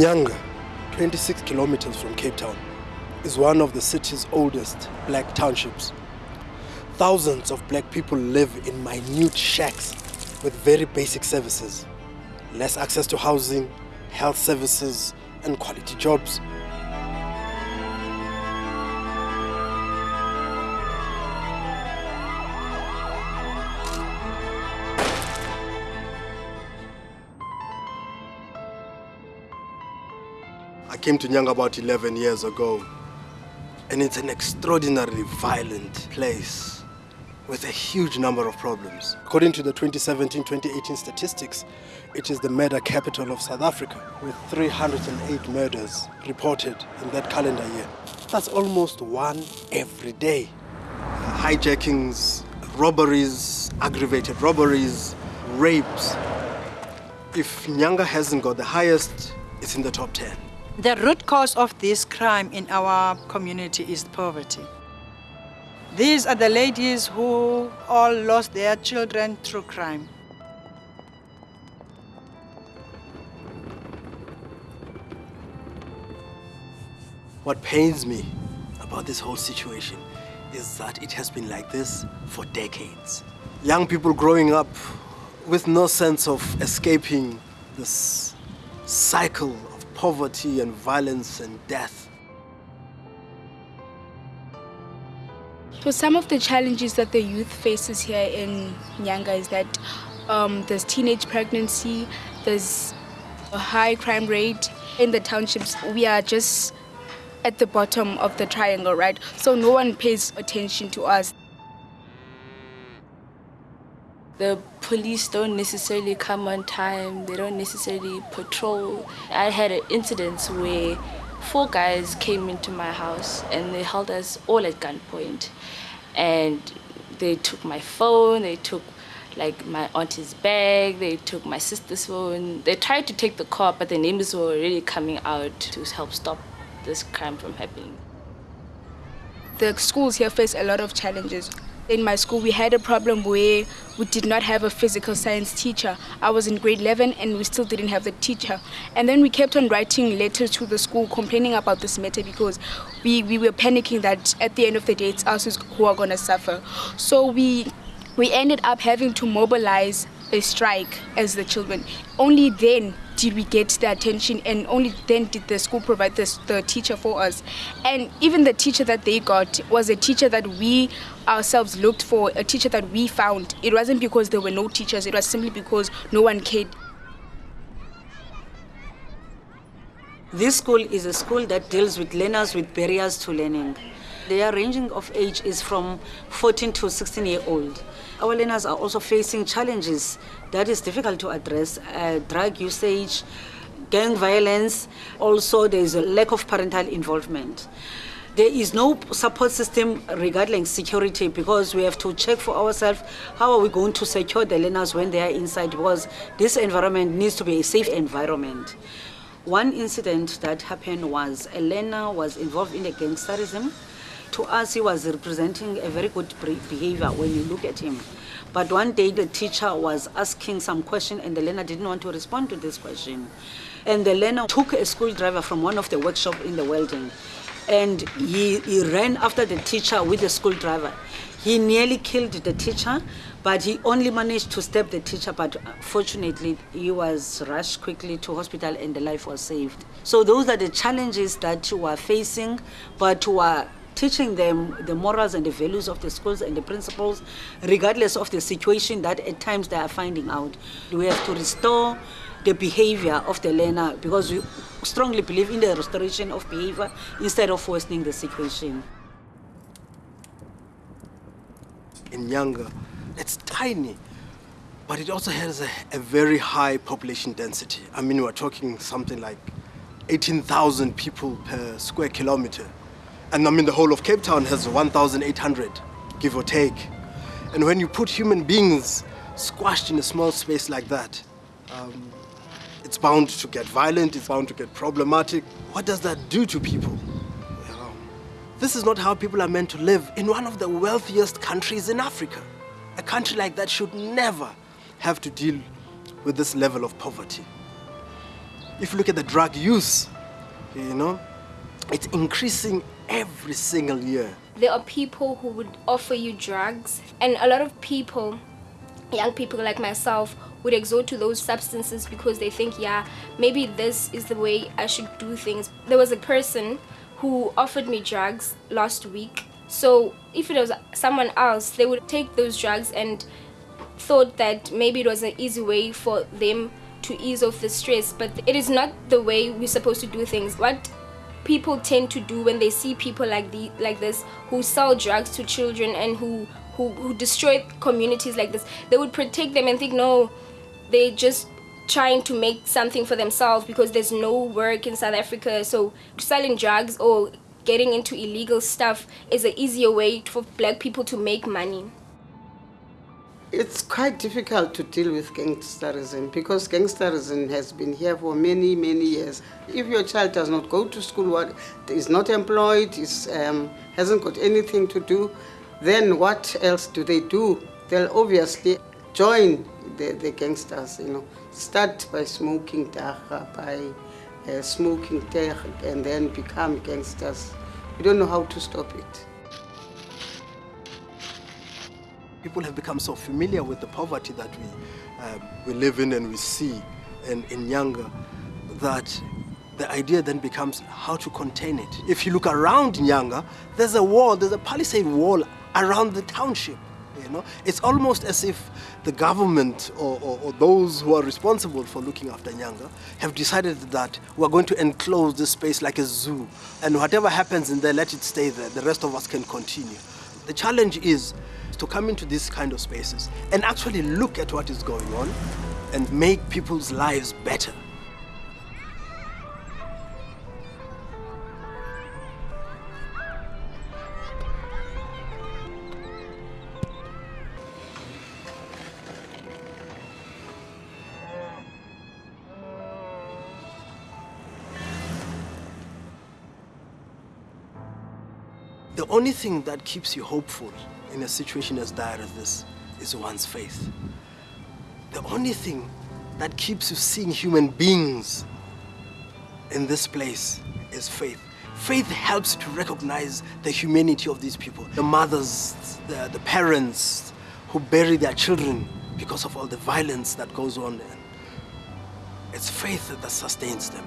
Nyanga, 26 kilometers from Cape Town, is one of the city's oldest black townships. Thousands of black people live in minute shacks with very basic services. Less access to housing, health services, and quality jobs. Came to Nyanga about 11 years ago, and it's an extraordinarily violent place with a huge number of problems. According to the 2017-2018 statistics, it is the murder capital of South Africa, with 308 murders reported in that calendar year. That's almost one every day. Hijackings, robberies, aggravated robberies, rapes. If Nyanga hasn't got the highest, it's in the top 10. The root cause of this crime in our community is poverty. These are the ladies who all lost their children through crime. What pains me about this whole situation is that it has been like this for decades. Young people growing up with no sense of escaping this cycle poverty and violence and death. So some of the challenges that the youth faces here in Nyanga is that um, there's teenage pregnancy, there's a high crime rate. In the townships, we are just at the bottom of the triangle, right? So no one pays attention to us. The police don't necessarily come on time, they don't necessarily patrol. I had an incident where four guys came into my house and they held us all at gunpoint. And they took my phone, they took like my auntie's bag, they took my sister's phone. They tried to take the car, but the neighbors were already coming out to help stop this crime from happening. The schools here face a lot of challenges. In my school, we had a problem where we did not have a physical science teacher. I was in grade 11 and we still didn't have the teacher. And then we kept on writing letters to the school complaining about this matter because we, we were panicking that at the end of the day, it's us who are going to suffer. So we, we ended up having to mobilize a strike as the children. Only then did we get the attention and only then did the school provide this, the teacher for us. And even the teacher that they got was a teacher that we ourselves looked for, a teacher that we found. It wasn't because there were no teachers, it was simply because no one cared. This school is a school that deals with learners with barriers to learning. Their ranging of age is from 14 to 16 year old. Our learners are also facing challenges that is difficult to address, uh, drug usage, gang violence, also there is a lack of parental involvement. There is no support system regarding security because we have to check for ourselves how are we going to secure the learners when they are inside because this environment needs to be a safe environment. One incident that happened was a learner was involved in a gangsterism. To us, he was representing a very good behavior when you look at him. But one day the teacher was asking some question and the learner didn't want to respond to this question. And the learner took a school driver from one of the workshop in the welding and he, he ran after the teacher with the school driver. He nearly killed the teacher, but he only managed to stab the teacher, but fortunately he was rushed quickly to hospital and the life was saved. So those are the challenges that you are facing, but you are teaching them the morals and the values of the schools and the principles, regardless of the situation that at times they are finding out. We have to restore the behavior of the learner because we strongly believe in the restoration of behavior instead of worsening the situation. In Nyanga, it's tiny, but it also has a, a very high population density. I mean, we're talking something like 18,000 people per square kilometer. And I mean, the whole of Cape Town has 1,800, give or take. And when you put human beings squashed in a small space like that, um, it's bound to get violent, it's bound to get problematic. What does that do to people? this is not how people are meant to live in one of the wealthiest countries in Africa. A country like that should never have to deal with this level of poverty. If you look at the drug use, you know, it's increasing every single year. There are people who would offer you drugs, and a lot of people, young people like myself, would exhort to those substances because they think, yeah, maybe this is the way I should do things. There was a person who offered me drugs last week. So if it was someone else, they would take those drugs and thought that maybe it was an easy way for them to ease off the stress. But it is not the way we're supposed to do things. What people tend to do when they see people like the like this who sell drugs to children and who who, who destroy communities like this, they would protect them and think, no, they just trying to make something for themselves because there's no work in South Africa. So selling drugs or getting into illegal stuff is an easier way for black people to make money. It's quite difficult to deal with gangsterism because gangsterism has been here for many, many years. If your child does not go to school, is not employed, is, um, hasn't got anything to do, then what else do they do? They'll obviously join the, the gangsters, you know. Start by smoking dagga, by uh, smoking tik, and then become gangsters. We don't know how to stop it. People have become so familiar with the poverty that we, um, we live in and we see in, in Nyanga that the idea then becomes how to contain it. If you look around Nyanga, there's a wall, there's a palisade wall around the township. You know, it's almost as if the government or, or, or, those who are responsible for looking after Nyanga have decided that we're going to enclose this space like a zoo, and whatever happens in there, let it stay there. The rest of us can continue. The challenge is to come into these kind of spaces and actually look at what is going on and make people's lives better. The only thing that keeps you hopeful in a situation as dire as this is one's faith. The only thing that keeps you seeing human beings in this place is faith. Faith helps to recognize the humanity of these people. The mothers, the, the parents who bury their children because of all the violence that goes on. It's faith that sustains them.